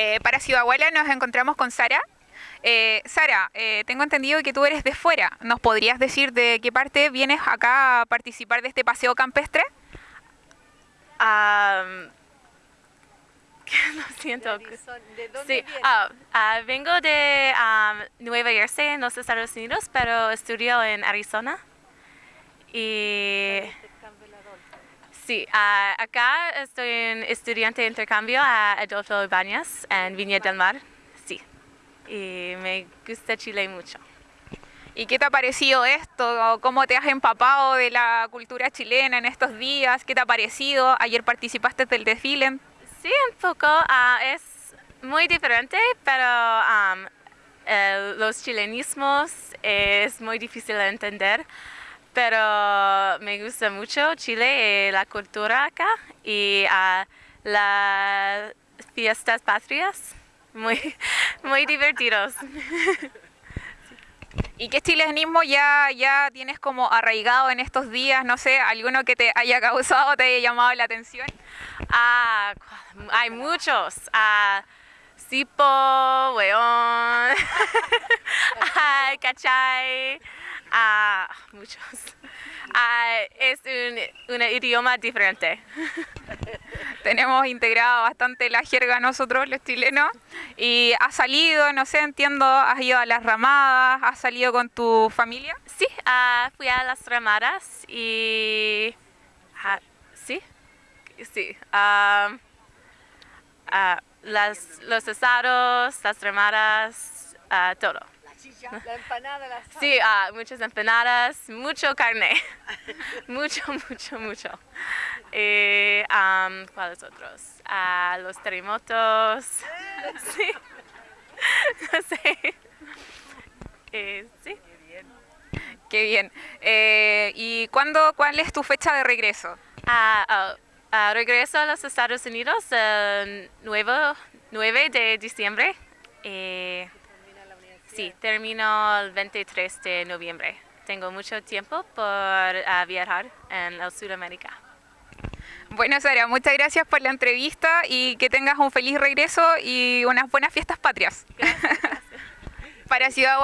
Eh, para Ciudad Abuela nos encontramos con Sara. Eh, Sara, eh, tengo entendido que tú eres de fuera. ¿Nos podrías decir de qué parte vienes acá a participar de este paseo campestre? Am, lo siento. ¿De dónde Sí, vienes? ah, ah, vengo de am, Nueva Jersey, en los Estados Unidos, pero estudio en Arizona. Y sí, ah, acá estoy en estudiante de intercambio a Adolfo Ibáñez en Viña del Mar. Sí, y me gusta Chile mucho. ¿Y qué te ha parecido esto? ¿Cómo te has empapado de la cultura chilena en estos días? ¿Qué te ha parecido? Ayer participaste del desfile. Sí, un poco. ah, es muy diferente, pero el- los chilenismos es muy difícil de entender. Pero me gusta mucho Chile y la cultura acá y ah, las fiestas patrias. Muy, muy divertidos. ¿Y qué chilenismo ya, ya tienes como arraigado en estos días? No sé, alguno que te haya causado, te haya llamado la atención. Ah, hay muchos. Ah, Sipo, weón, ah, cachay, ah, muchos. Es un, un idioma diferente. Tenemos integrado bastante la jerga nosotros, los chilenos. Y has salido, no sé, entiendo, has ido a las ramadas, has salido con tu familia. Sí, ah, fui a las ramadas y... ah, sí, sí. ah, las, los asados, las ramadas, ah, todo. La empanada, la sal. Sí, ah, muchas empanadas, mucho carne. mucho, mucho, mucho. Y, am, ¿Cuáles otros? Ah, los terremotos. sí. no sé. Eh, sí. Qué bien. Eh, ¿Y cuándo, cuál es tu fecha de regreso? Ah, regreso a los Estados Unidos el 9, 9 de diciembre. Eh, sí, termino el 23 de noviembre. Tengo mucho tiempo por ah, viajar en el Sudamérica. Bueno, Sara, muchas gracias por la entrevista y que tengas un feliz regreso y unas buenas fiestas patrias. Para Ciudad